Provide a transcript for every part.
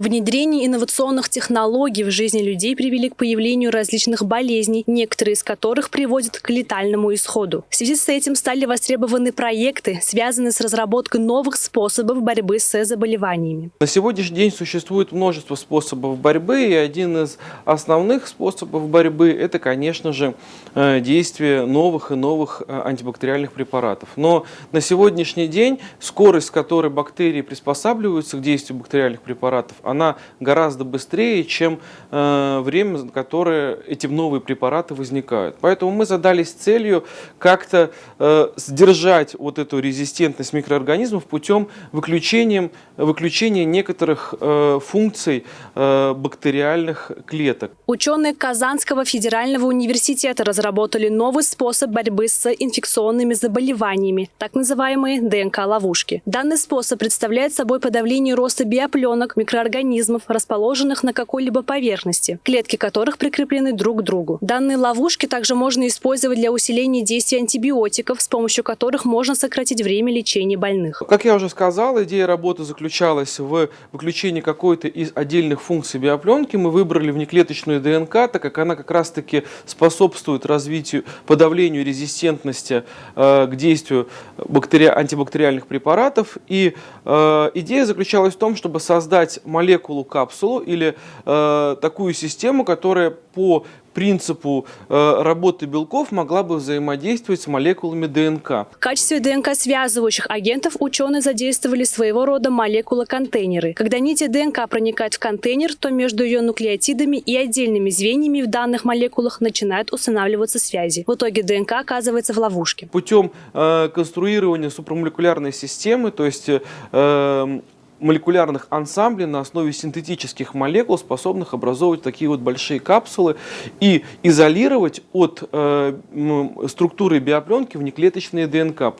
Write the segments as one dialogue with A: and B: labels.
A: Внедрение инновационных технологий в жизни людей привели к появлению различных болезней, некоторые из которых приводят к летальному исходу. В связи с этим стали востребованы проекты, связанные с разработкой новых способов борьбы с заболеваниями.
B: На сегодняшний день существует множество способов борьбы, и один из основных способов борьбы – это, конечно же, э, действие новых и новых э, антибактериальных препаратов. Но на сегодняшний день скорость, с которой бактерии приспосабливаются к действию бактериальных препаратов, она гораздо быстрее, чем э, время, за которое эти новые препараты возникают. Поэтому мы задались целью как-то э, сдержать вот эту резистентность микроорганизмов путем выключения, выключения некоторых э, функций э, бактериальных клеток.
A: Ученые Казанского федерального университета разработали новый способ борьбы с инфекционными заболеваниями, так называемые ДНК-ловушки. Данный способ представляет собой подавление роста биопленок микроорганизмов организмов, расположенных на какой-либо поверхности, клетки которых прикреплены друг к другу. Данные ловушки также можно использовать для усиления действия антибиотиков, с помощью которых можно сократить время лечения больных.
B: Как я уже сказал, идея работы заключалась в выключении какой-то из отдельных функций биопленки. Мы выбрали внеклеточную ДНК, так как она как раз-таки способствует развитию, подавлению резистентности э, к действию бактери... антибактериальных препаратов. И э, идея заключалась в том, чтобы создать молекулу молекулу-капсулу или э, такую систему, которая по принципу э, работы белков могла бы взаимодействовать с молекулами ДНК.
A: В качестве ДНК-связывающих агентов ученые задействовали своего рода молекулы-контейнеры. Когда нити ДНК проникают в контейнер, то между ее нуклеотидами и отдельными звеньями в данных молекулах начинают устанавливаться связи. В итоге ДНК оказывается в ловушке.
B: Путем э, конструирования супрамолекулярной системы, то есть э, молекулярных ансамблей на основе синтетических молекул, способных образовывать такие вот большие капсулы и изолировать от э, структуры биопленки внеклеточные ДНК.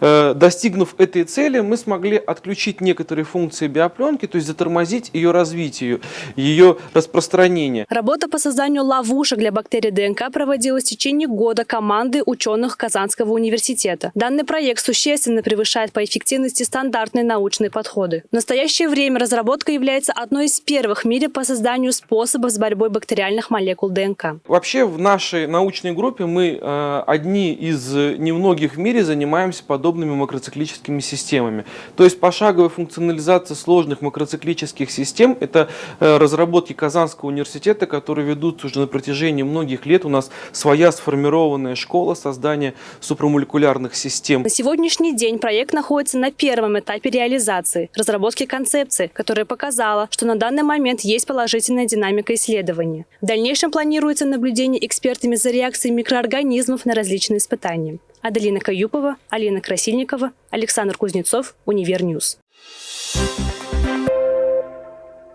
B: Э, достигнув этой цели, мы смогли отключить некоторые функции биопленки, то есть затормозить ее развитие, ее распространение.
A: Работа по созданию ловушек для бактерий ДНК проводилась в течение года команды ученых Казанского университета. Данный проект существенно превышает по эффективности стандартные научные подходы. В настоящее время разработка является одной из первых в мире по созданию способов с борьбой бактериальных молекул ДНК.
B: Вообще в нашей научной группе мы э, одни из немногих в мире занимаемся подобными макроциклическими системами. То есть пошаговая функционализация сложных макроциклических систем – это э, разработки Казанского университета, которые ведутся уже на протяжении многих лет. У нас своя сформированная школа создания супрамолекулярных систем.
A: На сегодняшний день проект находится на первом этапе реализации – разработки концепции, которая показала, что на данный момент есть положительная динамика исследования. В дальнейшем планируется наблюдение экспертами за реакцией микроорганизмов на различные испытания. Аделина Каюпова, Алина Красильникова, Александр Кузнецов, Univer News. Thank you